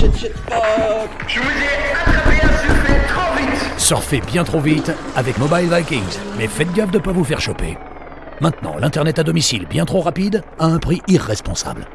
shit, Je vous ai attrapé un trop vite Surfez bien trop vite avec Mobile Vikings, mais faites gaffe de ne pas vous faire choper. Maintenant, l'Internet à domicile bien trop rapide à un prix irresponsable.